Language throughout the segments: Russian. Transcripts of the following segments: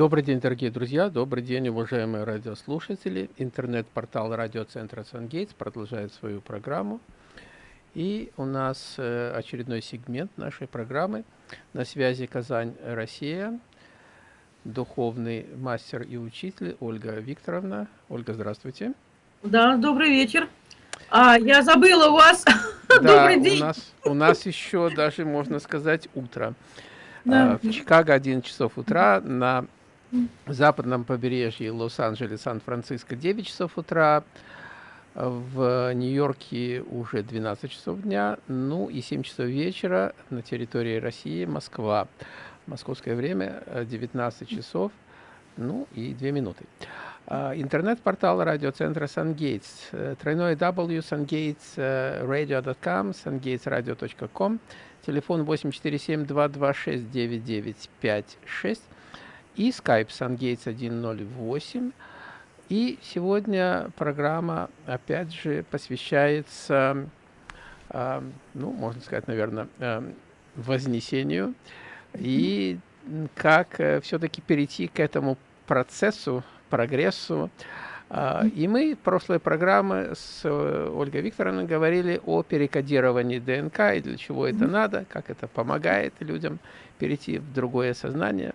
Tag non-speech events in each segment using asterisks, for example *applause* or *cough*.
Добрый день, дорогие друзья, добрый день, уважаемые радиослушатели. Интернет-портал радиоцентра «Сангейтс» продолжает свою программу. И у нас э, очередной сегмент нашей программы. На связи Казань, Россия. Духовный мастер и учитель Ольга Викторовна. Ольга, здравствуйте. Да, добрый вечер. А, я забыла у вас. Да, *laughs* добрый день. У нас, у нас еще даже, можно сказать, утро. Да. А, в Чикаго 11 часов утра, на западном побережье Лос-Анджелес, Сан-Франциско 9 часов утра, в Нью-Йорке уже 12 часов дня, ну и 7 часов вечера на территории России, Москва. Московское время 19 часов, ну и 2 минуты. А, интернет-портал радиоцентра SunGates, э, тройное W, sungatesradio.com, sungatesradio.com, телефон 847-226-9956, и Skype SunGates 108. И сегодня программа, опять же, посвящается, э, ну, можно сказать, наверное, э, вознесению и как э, все-таки перейти к этому процессу, прогрессу. Э, и мы в прошлой программе с Ольгой Викторовной говорили о перекодировании ДНК и для чего это надо, как это помогает людям перейти в другое сознание.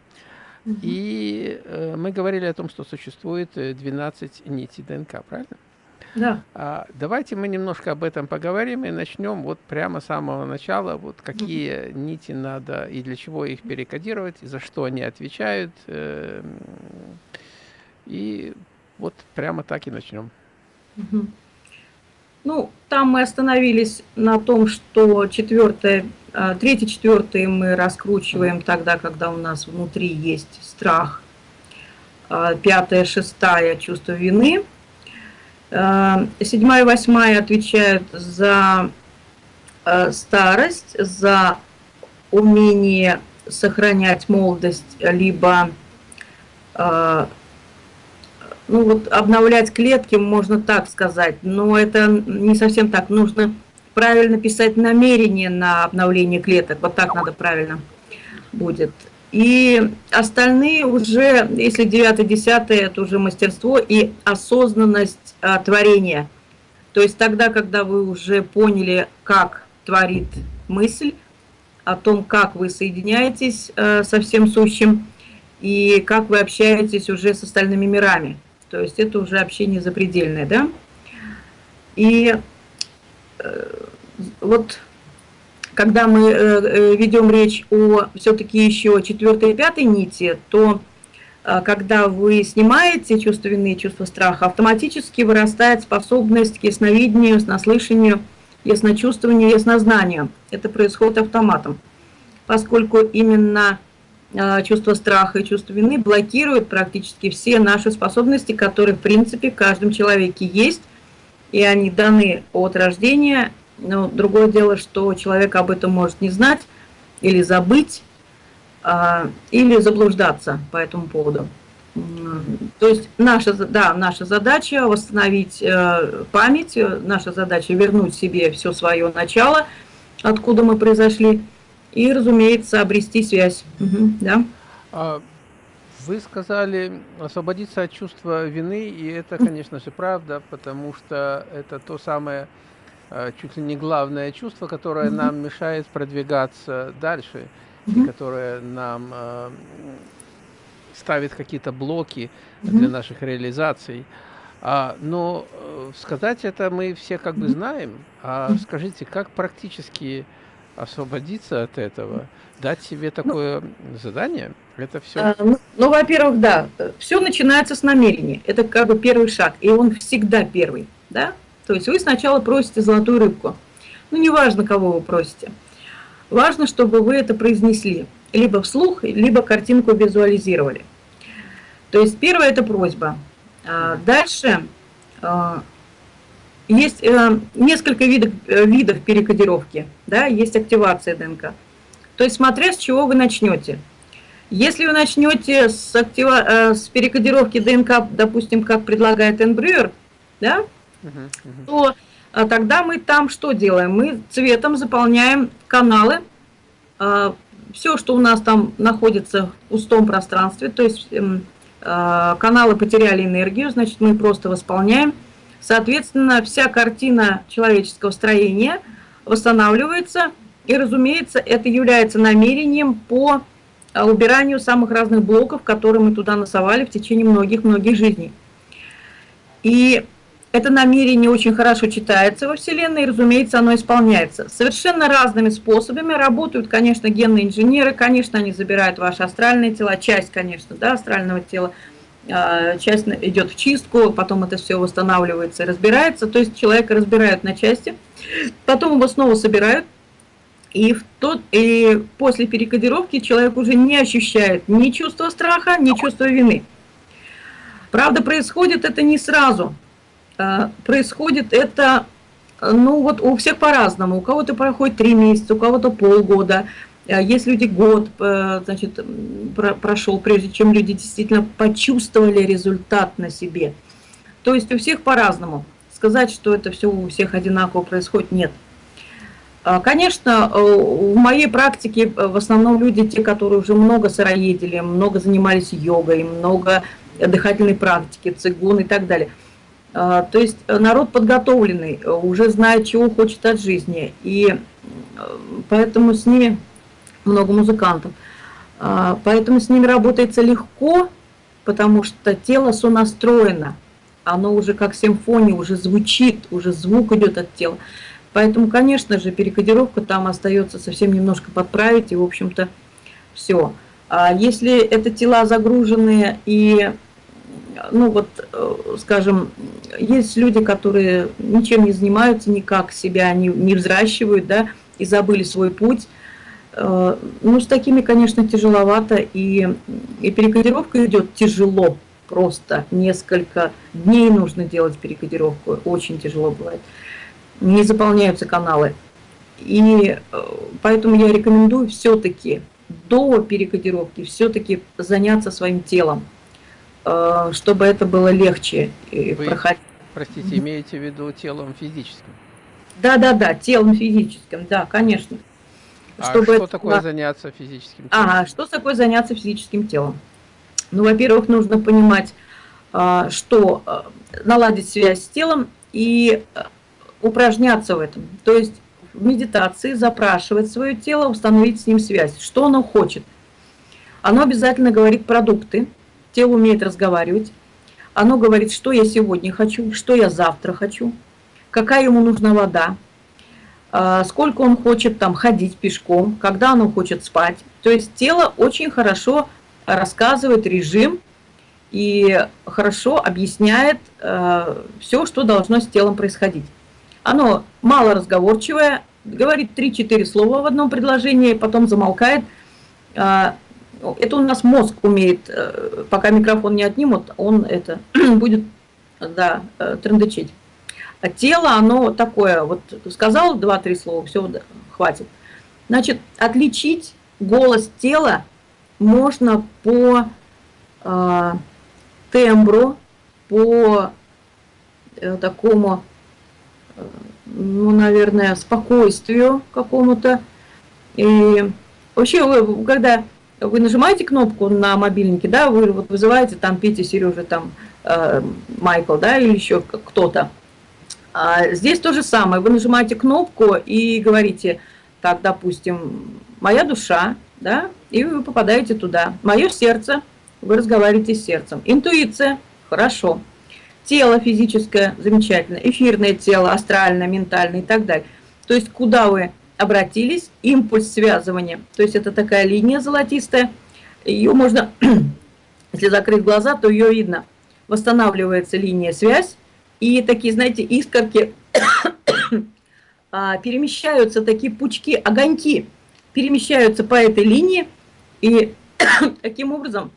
И э, мы говорили о том, что существует 12 э, нитей ДНК, правильно? Да. А, давайте мы немножко об этом поговорим и начнем вот прямо с самого начала, вот какие -hmm. нити надо и для чего их перекодировать, и за что они отвечают. Э, и вот прямо так и начнем. -hmm. Ну, там мы остановились на том, что четвертое, а, третий, четвертый мы раскручиваем тогда, когда у нас внутри есть страх. А, пятое, шестая чувство вины. А, седьмая и восьмая отвечают за старость, за умение сохранять молодость, либо ну вот обновлять клетки, можно так сказать, но это не совсем так. Нужно правильно писать намерение на обновление клеток, вот так надо правильно будет. И остальные уже, если 9-10, это уже мастерство и осознанность а, творения. То есть тогда, когда вы уже поняли, как творит мысль, о том, как вы соединяетесь а, со всем сущим, и как вы общаетесь уже с остальными мирами. То есть это уже общение запредельное, да? И э, вот когда мы э, э, ведем речь о все-таки еще четвертой и пятой нити, то когда вы снимаете чувство вины, чувство страха, автоматически вырастает способность к ясновидению, наслышанию, ясночувствованию, яснознанию. Это происходит автоматом, поскольку именно чувство страха и чувство вины блокируют практически все наши способности, которые в принципе в каждом человеке есть, и они даны от рождения. Но другое дело, что человек об этом может не знать или забыть, а, или заблуждаться по этому поводу. То есть наша, да, наша задача восстановить э, память, наша задача вернуть себе все свое начало, откуда мы произошли, и, разумеется, обрести связь. Угу, да. А вы сказали освободиться от чувства вины, и это, конечно же, правда, потому что это то самое, а, чуть ли не главное чувство, которое нам мешает продвигаться дальше, и которое нам а, ставит какие-то блоки для наших реализаций. А, но э, сказать это мы все как бы знаем. А скажите, как практически освободиться от этого, дать себе ну, такое ну, задание, это все. А, ну, ну во-первых, да, все начинается с намерения. Это как бы первый шаг, и он всегда первый, да. То есть вы сначала просите золотую рыбку. Ну, неважно, кого вы просите. Важно, чтобы вы это произнесли. Либо вслух, либо картинку визуализировали. То есть первое – это просьба. А дальше а, есть э, несколько видов, э, видов перекодировки, да, есть активация ДНК. То есть смотря с чего вы начнете. Если вы начнете с, актива, э, с перекодировки ДНК, допустим, как предлагает Энбрюер, да, uh -huh, то а, тогда мы там что делаем? Мы цветом заполняем каналы, а, все, что у нас там находится в пустом пространстве, то есть эм, э, каналы потеряли энергию, значит, мы просто восполняем. Соответственно, вся картина человеческого строения восстанавливается, и, разумеется, это является намерением по э, убиранию самых разных блоков, которые мы туда насовали в течение многих-многих жизней. И это намерение очень хорошо читается во Вселенной, и, разумеется, оно исполняется. Совершенно разными способами работают, конечно, генные инженеры, конечно, они забирают ваши астральные тела, часть, конечно, да, астрального тела, часть идет в чистку, потом это все восстанавливается и разбирается, то есть человека разбирают на части, потом его снова собирают, и, в тот, и после перекодировки человек уже не ощущает ни чувства страха, ни чувства вины. Правда, происходит это не сразу, Э, происходит это, ну вот у всех по-разному. У кого-то проходит три месяца, у кого-то полгода. Э, есть люди год, э, значит, прошел, прежде чем люди действительно почувствовали результат на себе. То есть у всех по-разному. Сказать, что это все у всех одинаково происходит, нет. Конечно, в моей практике в основном люди, те, которые уже много сыроедили, много занимались йогой, много дыхательной практики, цигун и так далее – а, то есть э, народ подготовленный, э, уже знает, чего хочет от жизни. И э, поэтому с ними много музыкантов. А, поэтому с ними работается легко, потому что тело сонастроено. Оно уже как симфония, уже звучит, уже звук идет от тела. Поэтому, конечно же, перекодировка там остается совсем немножко подправить, и, в общем-то, все. А если это тела загруженные и ну вот, э, скажем, есть люди, которые ничем не занимаются, никак себя не, не взращивают, да, и забыли свой путь. Э, ну, с такими, конечно, тяжеловато, и, и перекодировка идет тяжело, просто несколько дней нужно делать перекодировку, очень тяжело бывает. Не заполняются каналы. И э, поэтому я рекомендую все-таки до перекодировки все-таки заняться своим телом Э, чтобы это было легче Вы, проходить. Простите, имеете в виду телом физическим? Да, да, да, телом физическим, да, конечно. Чтобы что такое было... заняться физическим телом? Ага, что такое заняться физическим телом? Ну, во-первых, нужно понимать, а, что э, наладить связь с телом и э, упражняться в этом. То есть в медитации запрашивать свое тело, установить с ним связь. Что оно хочет? Оно обязательно говорит продукты, Тело умеет разговаривать. Оно говорит, что я сегодня хочу, что я завтра хочу, какая ему нужна вода, а, сколько он хочет там ходить пешком, когда оно хочет спать. То есть тело очень хорошо рассказывает режим и хорошо объясняет э, все, что должно с телом происходить. Оно мало разговорчивое, говорит 3-4 слова в одном предложении, потом замолкает, а, это у нас мозг умеет, э, пока микрофон не отнимут, он это *clears throat* будет, да, э, трендычить. А тело, оно такое, вот сказал два-три слова, все, хватит. Значит, отличить голос тела можно по э, тембру, по э, такому, э, ну, наверное, спокойствию какому-то. И вообще, когда вы нажимаете кнопку на мобильнике, да, вы вот вызываете там Петя, Сережа, там э, Майкл, да, или еще кто-то. А здесь то же самое, вы нажимаете кнопку и говорите, так, допустим, моя душа, да, и вы попадаете туда. Мое сердце, вы разговариваете с сердцем. Интуиция, хорошо. Тело физическое, замечательно. Эфирное тело, астральное, ментальное и так далее. То есть куда вы обратились, импульс связывания, то есть это такая линия золотистая, ее можно, *clears throat* если закрыть глаза, то ее видно. Восстанавливается линия связь, и такие, знаете, искорки *coughs* а, перемещаются, такие пучки, огоньки перемещаются по этой линии, и *coughs* таким образом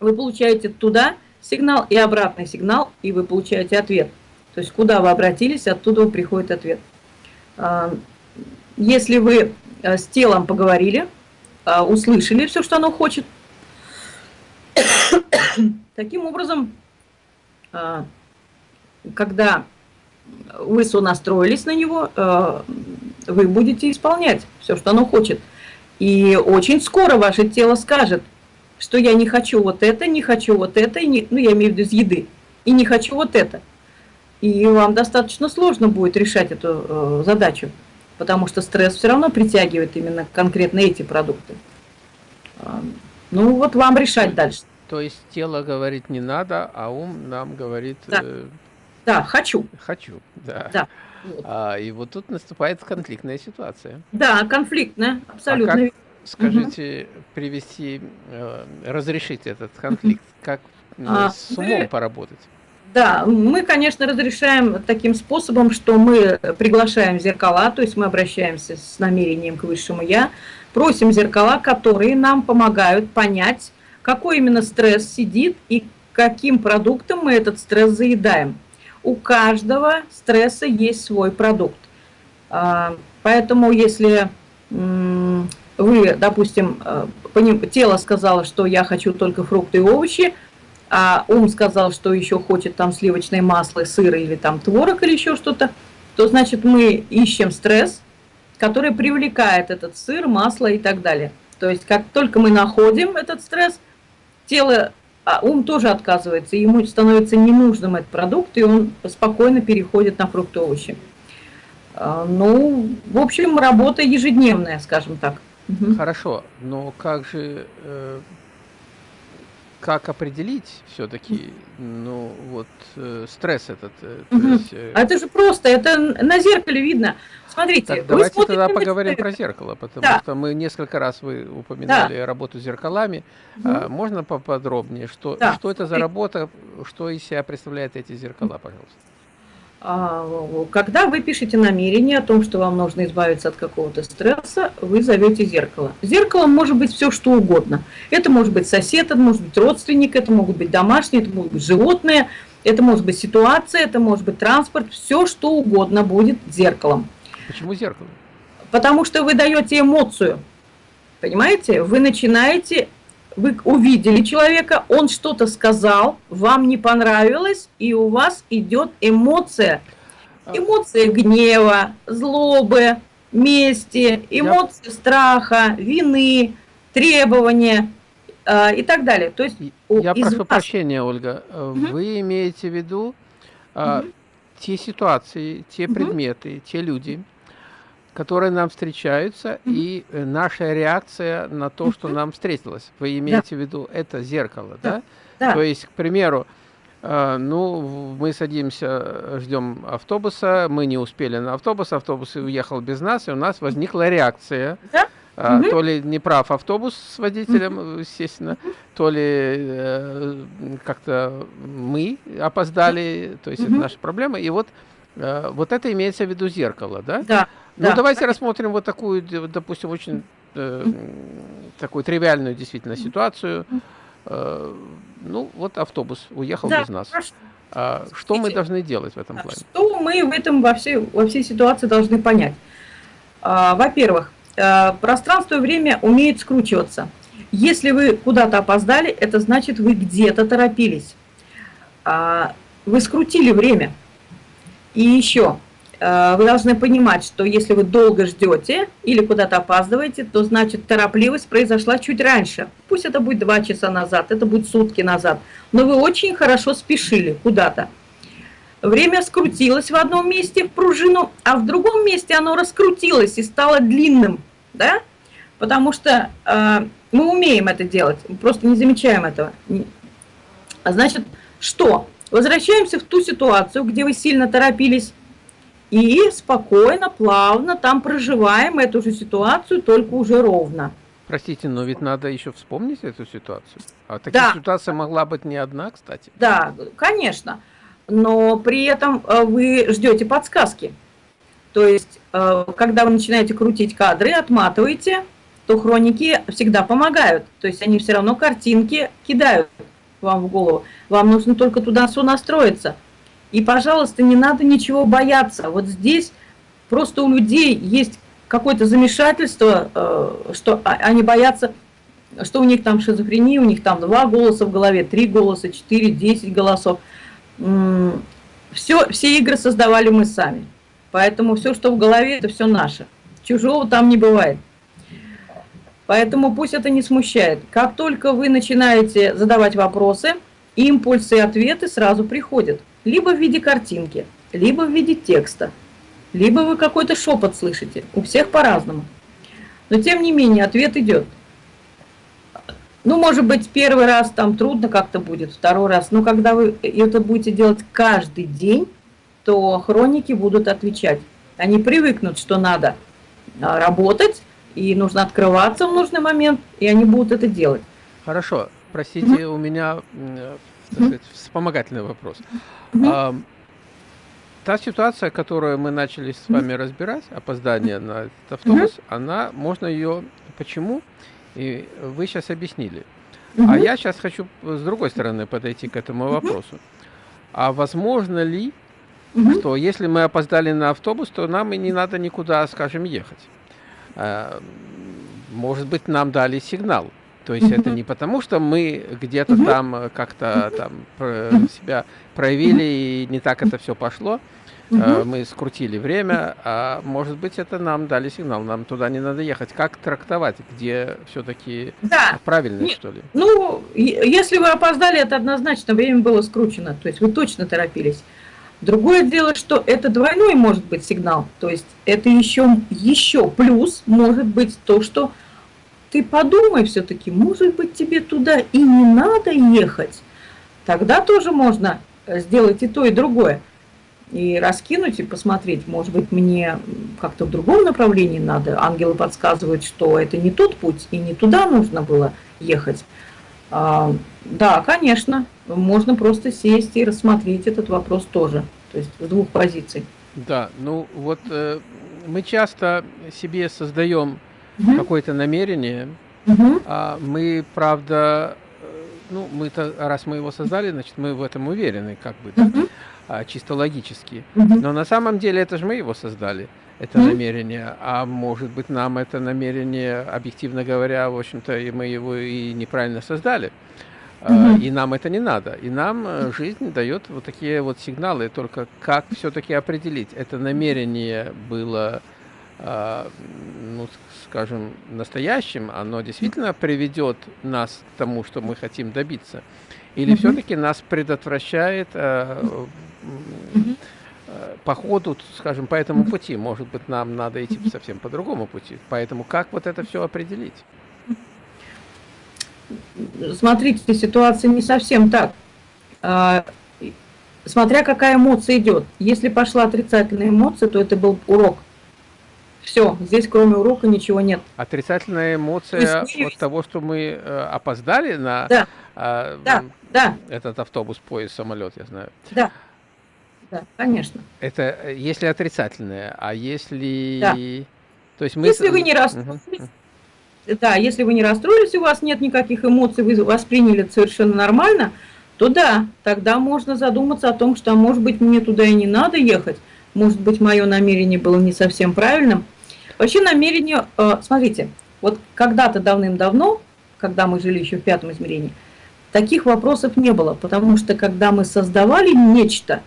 вы получаете туда сигнал и обратный сигнал, и вы получаете ответ. То есть куда вы обратились, оттуда приходит ответ. А, если вы э, с телом поговорили, э, услышали все, что оно хочет, *coughs* таким образом, когда вы сонастроились на него, вы будете исполнять все, что оно хочет. И очень скоро ваше тело скажет, что я не хочу вот это, не хочу вот это, и не, ну я имею в виду из еды, и не хочу вот это. И вам достаточно сложно будет решать эту э, задачу, потому что стресс все равно притягивает именно конкретно эти продукты. Э, ну вот вам решать дальше. То есть тело говорит не надо, а ум нам говорит... Да, э, да хочу. Хочу, да. да. А, и вот тут наступает конфликтная ситуация. Да, конфликтная, абсолютно. А как, скажите, угу. привести, э, разрешить этот конфликт? Как а, с умом мы, поработать? Да, мы, конечно, разрешаем таким способом, что мы приглашаем зеркала, то есть мы обращаемся с намерением к высшему Я, просим зеркала, которые нам помогают понять, какой именно стресс сидит и каким продуктом мы этот стресс заедаем у каждого стресса есть свой продукт. А, поэтому если вы, допустим, э, тело сказало, что я хочу только фрукты и овощи, а ум сказал, что еще хочет там сливочное масло, сыр или там творог или еще что-то, то значит мы ищем стресс, который привлекает этот сыр, масло и так далее. То есть как только мы находим этот стресс, тело а ум тоже отказывается, ему становится ненужным этот продукт, и он спокойно переходит на фрукты овощи. А, ну, в общем, работа ежедневная, скажем так. Хорошо, но как же э, как определить все-таки, ну, вот, э, стресс этот? Э, угу. есть, э... А это же просто, это на зеркале видно. Смотрите, так, давайте тогда поговорим про зеркало, потому да. что мы несколько раз вы упоминали да. работу с зеркалами. Угу. А, можно поподробнее, что, да. что это за работа, что из себя представляют эти зеркала, пожалуйста? А, когда вы пишете намерение о том, что вам нужно избавиться от какого-то стресса, вы зовете зеркало. Зеркалом может быть все, что угодно. Это может быть сосед, это может быть родственник, это могут быть домашние, это могут быть животные, это может быть ситуация, это может быть транспорт, все, что угодно будет зеркалом. Почему зеркало? Потому что вы даете эмоцию. Понимаете? Вы начинаете вы увидели человека, он что-то сказал, вам не понравилось, и у вас идет эмоция. А. Эмоция гнева, злобы, мести, эмоции Я... страха, вины, требования э, и так далее. То есть Я прошу вас... прощения, Ольга. Угу. Вы имеете в виду угу. те ситуации, те угу. предметы, те люди, которые нам встречаются, mm -hmm. и э, наша реакция на то, что нам встретилось. Вы имеете да. в виду это зеркало, да? да? То есть, к примеру, э, ну, мы садимся, ждем автобуса, мы не успели на автобус, автобус уехал без нас, и у нас возникла реакция. Да? А, угу. То ли не прав автобус с водителем, угу. естественно, то ли э, как-то мы опоздали, то есть угу. это наша проблема. И вот, э, вот это имеется в виду зеркало, да? Да. Ну, да. давайте рассмотрим вот такую, допустим, очень э, такую тривиальную действительно ситуацию. Э, ну, вот автобус уехал да, без нас. А, что мы должны делать в этом плане? Что мы в этом во всей, во всей ситуации должны понять? А, Во-первых, э, пространство и время умеют скручиваться. Если вы куда-то опоздали, это значит, вы где-то торопились. А, вы скрутили время. И еще, вы должны понимать, что если вы долго ждете или куда-то опаздываете, то значит торопливость произошла чуть раньше. Пусть это будет два часа назад, это будет сутки назад, но вы очень хорошо спешили куда-то. Время скрутилось в одном месте в пружину, а в другом месте оно раскрутилось и стало длинным, да? Потому что э, мы умеем это делать, просто не замечаем этого. Значит, что? Возвращаемся в ту ситуацию, где вы сильно торопились, и спокойно, плавно там проживаем эту же ситуацию, только уже ровно. Простите, но ведь надо еще вспомнить эту ситуацию. А таких да. ситуаций могла быть не одна, кстати. Да, конечно. Но при этом э, вы ждете подсказки. То есть, э, когда вы начинаете крутить кадры, отматываете, то хроники всегда помогают. То есть они все равно картинки кидают вам в голову. Вам нужно только туда все настроиться. И, пожалуйста, не надо ничего бояться. Вот здесь просто у людей есть какое-то замешательство, э, что они боятся, что у них там шизофрения, у них там два голоса в голове, три голоса, четыре, десять голосов. Все, все игры создавали мы сами. Поэтому все, что в голове, это все наше. Чужого там не бывает. Поэтому пусть это не смущает. Как только вы начинаете задавать вопросы, импульсы и ответы сразу приходят. Либо в виде картинки, либо в виде текста, либо вы какой-то шепот слышите. У всех по-разному. Но тем не менее ответ идет. Ну, может быть, первый раз там трудно как-то будет, второй раз. Но когда вы это будете делать каждый день, то хроники будут отвечать. Они привыкнут, что надо а, работать, и нужно открываться в нужный момент, и они будут это делать. Хорошо. Простите, mm -hmm. у меня так сказать, вспомогательный вопрос. А, та ситуация, которую мы начали с вами разбирать, опоздание на этот автобус, она, можно ее, почему, и вы сейчас объяснили. А я сейчас хочу с другой стороны подойти к этому вопросу. А возможно ли, что если мы опоздали на автобус, то нам и не надо никуда, скажем, ехать? А, может быть, нам дали сигнал. То есть это не потому, что мы где-то там э, как-то там себя проявили и не так это все пошло, э, мы скрутили время, а может быть это нам дали сигнал, нам туда не надо ехать. Как трактовать, где все-таки да. правильно, что ли? Ну, если вы опоздали, это однозначно время было скручено, то есть вы точно торопились. Другое дело, что это двойной может быть сигнал, то есть это еще, еще плюс может быть то, что ты подумай все-таки, может быть тебе туда и не надо ехать. Тогда тоже можно э, сделать и то, и другое. И раскинуть, и посмотреть, может быть, мне как-то в другом направлении надо. Ангелы подсказывают, что это не тот путь, и не туда нужно было ехать. А, да, конечно, можно просто сесть и рассмотреть этот вопрос тоже, то есть с двух позиций. Да, ну вот э, мы часто себе создаем угу. какое-то намерение, угу. а мы, правда, э, ну, мы-то, раз мы его создали, значит, мы в этом уверены, как бы, да, угу. а, чисто логически. Угу. Но на самом деле это же мы его создали это mm намерение, а может быть нам это намерение, объективно говоря, в общем-то, и мы его и неправильно создали, mm и нам это не надо. И нам э, жизнь дает вот такие вот сигналы, только как все-таки определить, это намерение было, а, ну, скажем, настоящим, оно действительно приведет нас к тому, что мы хотим добиться, или mm все-таки нас предотвращает mm по ходу, скажем, по этому пути. Может быть, нам надо идти совсем по другому пути. Поэтому как вот это все определить? Смотрите, ситуация не совсем так. А, смотря какая эмоция идет. Если пошла отрицательная эмоция, то это был урок. Все, здесь кроме урока ничего нет. Отрицательная эмоция есть, от того, что мы э, опоздали на да. Э, да, да. этот автобус, поезд, самолет, я знаю. Да. Да, конечно. Это э, если отрицательное, а если... Да. То есть мы... Если вы не расстроились, угу. да, если вы не расстроились, у вас нет никаких эмоций, вы восприняли это совершенно нормально, то да, тогда можно задуматься о том, что, а может быть, мне туда и не надо ехать, может быть, мое намерение было не совсем правильным. Вообще намерение, э, смотрите, вот когда-то давным-давно, когда мы жили еще в пятом измерении, таких вопросов не было, потому что когда мы создавали нечто,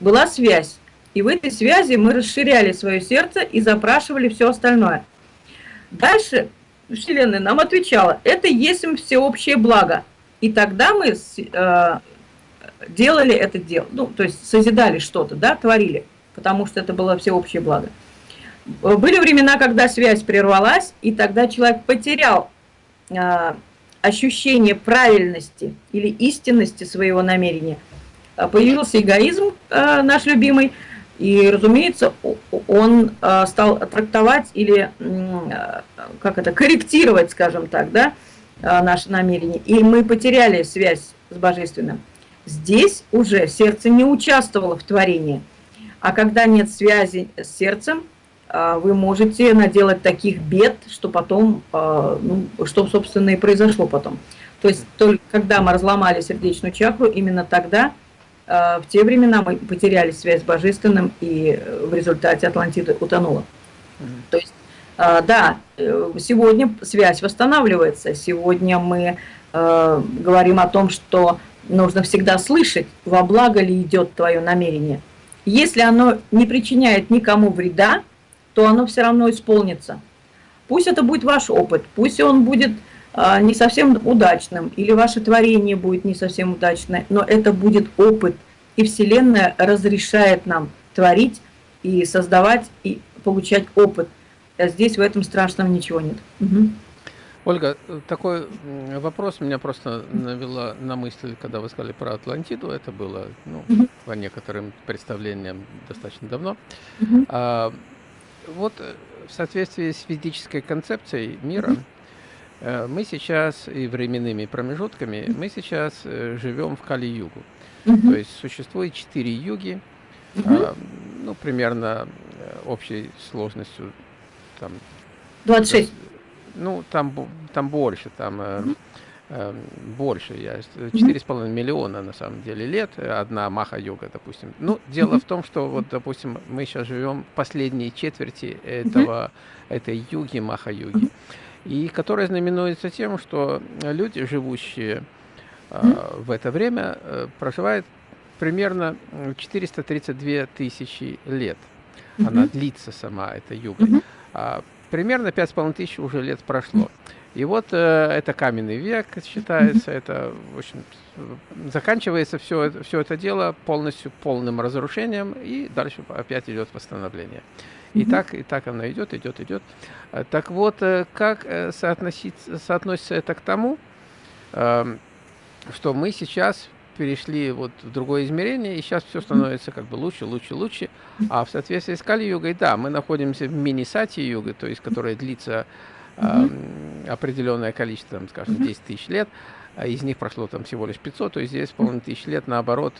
была связь. И в этой связи мы расширяли свое сердце и запрашивали все остальное. Дальше Вселенная нам отвечала, это есть всеобщее благо. И тогда мы э, делали это дело, ну, то есть созидали что-то, да, творили, потому что это было всеобщее благо. Были времена, когда связь прервалась, и тогда человек потерял э, ощущение правильности или истинности своего намерения – Э, появился эгоизм э, наш любимый, и, разумеется, он э, стал трактовать или, как это, корректировать, скажем так, да, наши намерения. И мы потеряли связь с Божественным. Здесь уже сердце не участвовало в творении. А когда нет связи с сердцем, вы можете наделать таких бед, что потом, ну, что, собственно, и произошло потом. То есть, только когда мы разломали сердечную чакру, именно тогда Э, в те времена мы потеряли связь с Божественным, и э, в результате Атлантида утонула. То есть, э, да, сегодня связь восстанавливается, сегодня мы говорим о том, что нужно всегда слышать, во благо ли идет твое намерение. Если оно не причиняет никому вреда, то оно все равно исполнится. Пусть это будет ваш опыт, пусть он будет а, не совсем удачным, или ваше творение будет не совсем удачное, но это будет опыт, и Вселенная разрешает нам творить и создавать, и получать опыт. А здесь в этом страшном ничего нет. Угу. Ольга, такой вопрос меня просто навела на мысль, когда вы сказали про Атлантиду. Это было ну, по некоторым представлениям достаточно давно. А, вот э, в соответствии с физической концепцией мира, угу. мы сейчас и временными промежутками, мы сейчас э, живем в Кали-Югу. То есть существует четыре юги, а, ну, примерно общей сложностью там... 26 ну, там, там больше, там э, э, больше, я четыре с половиной миллиона на самом деле лет, одна маха-йога, допустим. Ну, дело в том, что вот, допустим, мы сейчас живем в последней четверти этого, этой юги, маха-юги, и которая знаменуется тем, что люди, живущие э, в это время, э, проживают примерно 432 тысячи лет. Она длится сама, эта юга. А примерно пять с половиной тысяч уже лет прошло. И вот э, это каменный век считается, это, в общем, заканчивается все, это все это дело полностью полным разрушением, и дальше опять идет восстановление. И так, и так оно идет, идет, идет. Э, так вот, э, как э, соотносится это к тому, э, что мы сейчас перешли вот в другое измерение, и сейчас все становится как бы лучше, лучше, лучше. А в соответствии с Кали-югой, да, мы находимся в мини-сати-юге, то есть которая длится э, определенное количество, там, скажем, 10 тысяч лет, а из них прошло там всего лишь 500, то есть здесь половиной тысяч лет, наоборот,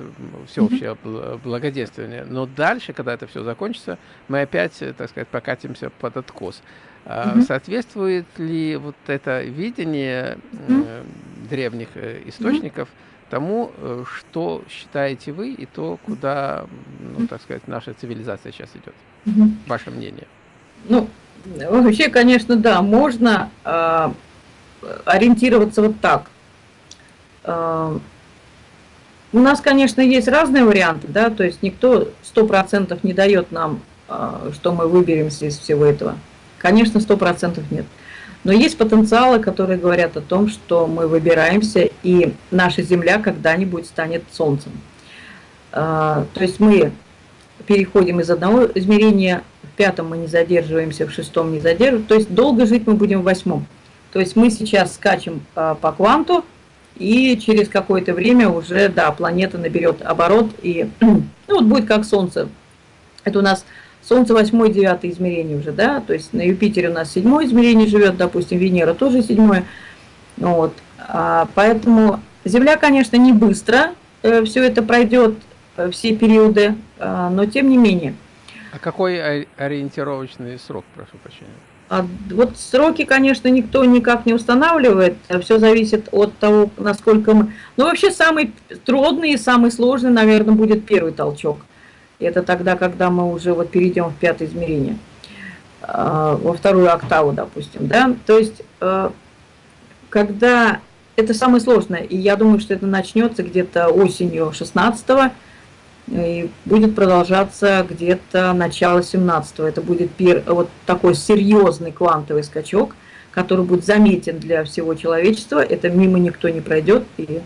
всеобщее благоденствие. Но дальше, когда это все закончится, мы опять, так сказать, покатимся под откос. А соответствует ли вот это видение э, древних э, источников – тому, э, что считаете вы, и то, куда, ну, так сказать, наша цивилизация сейчас идет. Угу. Ваше мнение? Ну, вообще, конечно, да, можно э, ориентироваться вот так. Э, у нас, конечно, есть разные варианты, да, то есть никто сто процентов не дает нам, э, что мы выберемся из всего этого. Конечно, сто процентов нет. Но есть потенциалы, которые говорят о том, что мы выбираемся, и наша Земля когда-нибудь станет Солнцем. А, то есть мы переходим из одного измерения, пятом мы не задерживаемся, в шестом не задерживаемся, то есть долго жить мы будем в восьмом. То есть мы сейчас скачем а, по кванту, и через какое-то время уже, да, планета наберет оборот, и *clears throat* ну, вот будет как Солнце. Это у нас Солнце восьмое, девятое измерение уже, да, то есть на Юпитере у нас седьмое измерение живет, допустим, Венера тоже седьмое. Вот. А, поэтому Земля, конечно, не быстро э, все это пройдет, э, все периоды, э, но тем не менее. А какой ориентировочный срок, прошу прощения? А, вот сроки, конечно, никто никак не устанавливает, все зависит от того, насколько мы... Ну, вообще, самый трудный и самый сложный, наверное, будет первый толчок. Это тогда, когда мы уже вот перейдем в пятое измерение, а, во вторую октаву, допустим, да. То есть, э, когда это самое сложное, и я думаю, что это начнется где-то осенью 16 и будет продолжаться где-то начало 17 -го. Это будет пер, вот такой серьезный квантовый скачок, который будет заметен для всего человечества. Это мимо никто не пройдет, и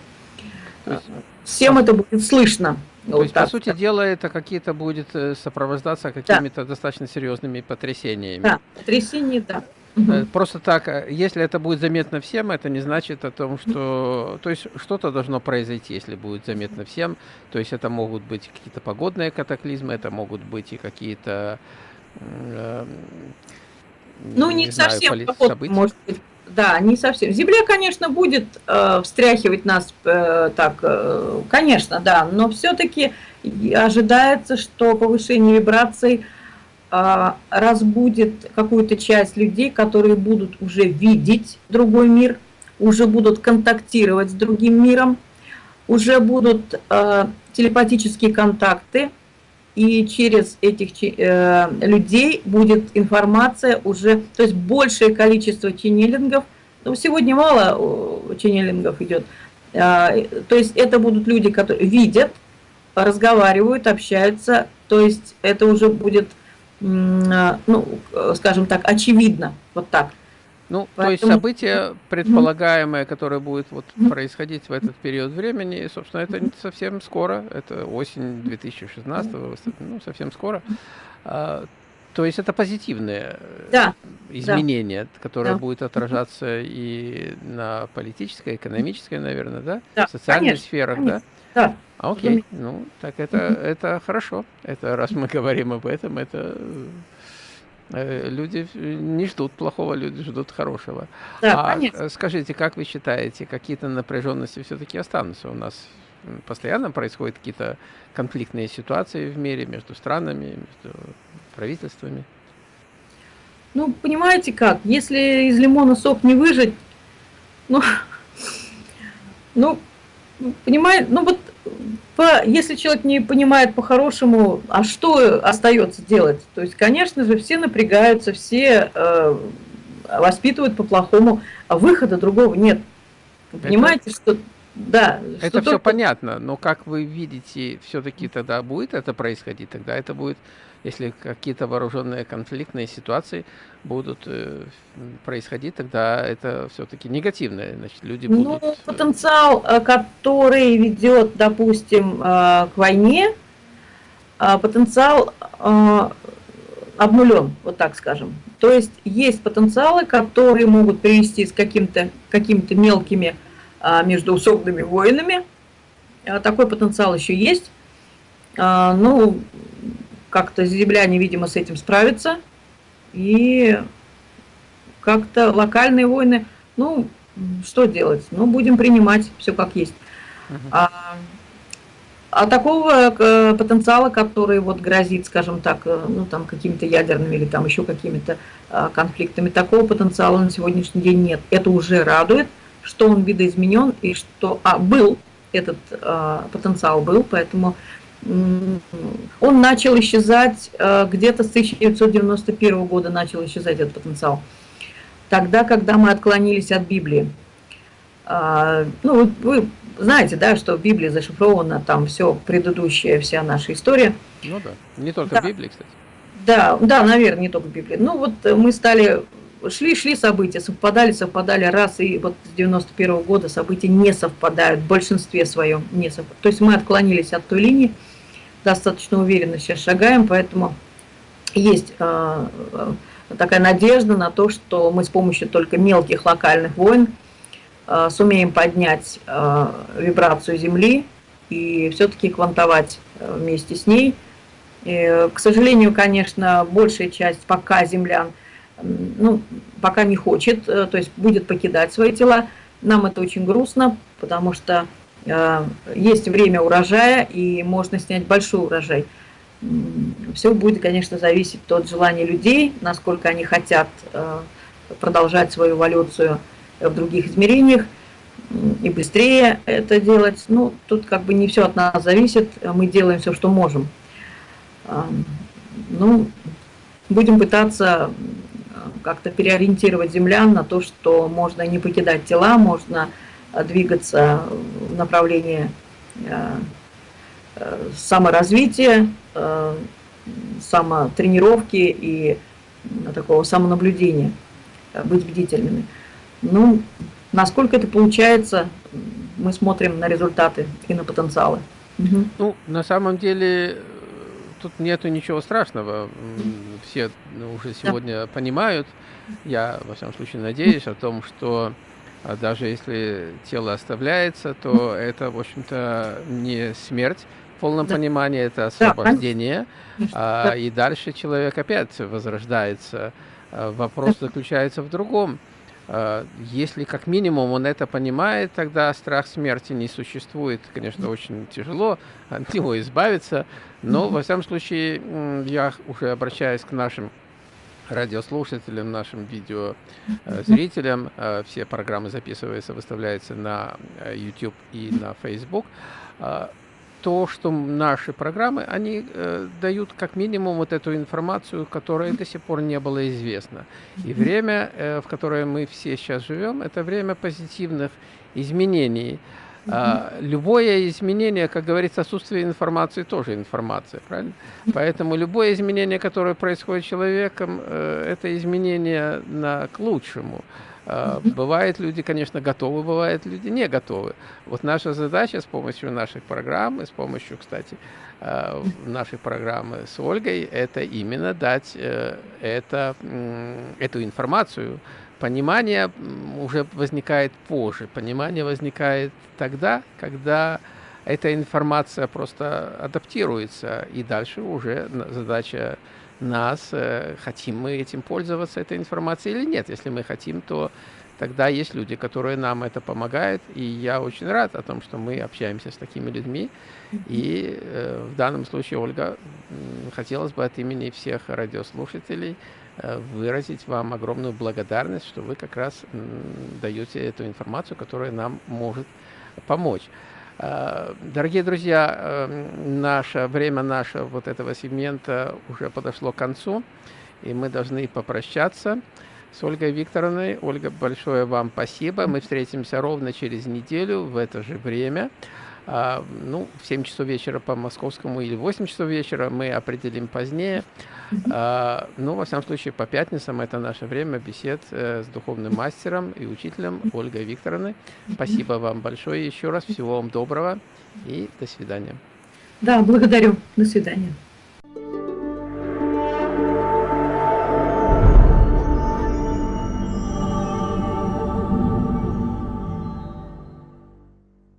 всем это будет слышно. То вот есть, так, по сути дела, это какие-то будет э, сопровождаться какими-то да. достаточно серьезными потрясениями. Да, потрясения, да. Э, просто так, э, если это будет заметно всем, это не значит о том, что... То есть что-то должно произойти, если будет заметно всем. То есть это могут быть какие-то погодные катаклизмы, это могут быть и какие-то... Э, ну, не, не совсем знаю, события. может быть да, не совсем. Земля, конечно, будет э, встряхивать нас э, так, э, конечно, да, но все-таки ожидается, что повышение вибраций разбудит какую-то часть людей, которые будут уже видеть другой мир, уже будут контактировать с другим миром, уже будут э, телепатические контакты, и через этих э, людей будет информация уже, то есть большее количество ченнелингов, ну, сегодня мало ченнелингов идет, э, то есть это будут люди, которые видят, разговаривают, общаются, то есть это уже будет ну, скажем так, очевидно, вот так. Ну, Поэтому... то есть события предполагаемое, которое будет вот происходить в этот период времени, собственно, это не совсем скоро, это осень 2016, ну, совсем скоро. А, то есть это позитивное э, да, изменение, да, которое да. будет отражаться и на политической, экономической, наверное, да? да в социальных конечно, сферах, конечно. да? Да. Окей, ну, так это, это хорошо. Это раз мы говорим об этом, это Э, люди не ждут плохого, люди ждут хорошего. Да, а конечно. скажите, как вы считаете, какие-то напряженности все-таки останутся у нас? Постоянно происходят какие-то конфликтные ситуации в мире между странами, между правительствами? Ну, понимаете как, если из лимона сок не выжать, ну, *laughs* ну, понимаете, ну вот по, если человек не понимает по-хорошему, а что остается делать? То есть, конечно же, все напрягаются, все э, воспитывают по-плохому, а выхода другого нет. Вы понимаете, что да. Это что все только... понятно, но как вы видите, все-таки тогда будет это происходить, тогда это будет если какие-то вооруженные конфликтные ситуации будут э, происходить, тогда это все-таки негативное, значит, люди ну, будут... Ну, потенциал, э, который ведет, допустим, э, к войне, э, потенциал э, обнулен, вот так скажем. То есть есть потенциалы, которые могут привести с каким-то какими-то мелкими э, междуусобными войнами. Такой потенциал еще есть. Ну, как-то земляне, видимо, с этим справятся. И как-то локальные войны, ну, что делать? Ну, будем принимать все как есть. Uh -huh. а, а такого э, потенциала, который вот грозит, скажем так, э, ну, там, какими-то ядерными или там еще какими-то а, конфликтами, такого потенциала на сегодняшний день нет. Это уже радует, что он видоизменен и что а, был этот а, потенциал был, поэтому он начал исчезать э, где-то с 1991 года начал исчезать этот потенциал. Тогда, когда мы отклонились от Библии. А, ну, вы знаете, да, что в Библии зашифрована там все предыдущая, вся наша история. Ну да, не только да. в Библии, кстати. Да, да, наверное, не только в Библии. Ну вот мы стали, шли, шли события, совпадали, совпадали раз, и вот с 91 -го года события не совпадают, в большинстве своем не совпадают. То есть мы отклонились от той линии, достаточно уверенно сейчас шагаем, поэтому есть э, такая надежда на то, что мы с помощью только мелких локальных войн э, сумеем поднять э, вибрацию Земли и все-таки квантовать вместе с ней. И, к сожалению, конечно, большая часть пока землян ну, пока не хочет, то есть будет покидать свои тела. Нам это очень грустно, потому что Э, есть время урожая, и можно снять большой урожай. Все будет, конечно, зависеть от желания людей, насколько они хотят э, продолжать свою эволюцию в других измерениях и быстрее это делать. Ну, тут как бы не все от нас зависит, мы делаем все, что можем. Ну, будем пытаться э, как-то переориентировать землян на то, что можно не покидать тела, можно двигаться в направлении э, э, саморазвития, э, самотренировки и такого самонаблюдения, быть бдительными. Ну, насколько это получается, мы смотрим на результаты и на потенциалы. Угу. Ну, на самом деле, тут нету ничего страшного. Все уже сегодня да. понимают, я, во всяком случае, надеюсь о том, что а даже если тело оставляется, то это, в общем-то, не смерть в полном да. понимании, это освобождение. Да, а, и дальше человек опять возрождается. А, вопрос заключается в другом. А, если как минимум он это понимает, тогда страх смерти не существует. Конечно, очень тяжело от него избавиться, но, во всяком случае, я уже обращаюсь к нашим радиослушателям, нашим видеозрителям. Э, все программы записываются, выставляются на э, YouTube и на Facebook. То, что наши программы, они э, дают как минимум вот эту информацию, которая до сих пор не была известна. И время, э, в которое мы все сейчас живем, это время позитивных изменений. А, любое изменение, как говорится, отсутствие информации тоже информация, правильно? Поэтому любое изменение, которое происходит с человеком, э, это изменение на, к лучшему. А, бывают люди, конечно, готовы, бывают люди не готовы. Вот наша задача с помощью наших программ, и с помощью, кстати, а, нашей программы с Ольгой, это именно дать э, это, эту информацию, Понимание уже возникает позже. Понимание возникает тогда, когда эта информация просто адаптируется, и дальше уже задача нас, э, хотим мы этим пользоваться, этой информацией или нет. Если мы хотим, то тогда есть люди, которые нам это помогают, и я очень рад о том, что мы общаемся с такими людьми. И э, в данном случае, Ольга, хотелось бы от имени всех радиослушателей Э, выразить вам огромную благодарность, что вы как раз даете эту информацию, которая нам может помочь. Э, дорогие друзья, эм, наше время нашего вот этого сегмента уже подошло к концу, и мы должны попрощаться с Ольгой Викторовной. Ольга, большое вам спасибо. Мы встретимся ровно через неделю в это же время. А, ну, в 7 часов вечера по московскому или 8 часов вечера мы определим позднее. А, ну, во всяком случае, по пятницам это наше время бесед э, с духовным мастером и учителем Ольгой Викторовной. Спасибо вам большое еще раз. Всего вам доброго и до свидания. Да, благодарю. До свидания.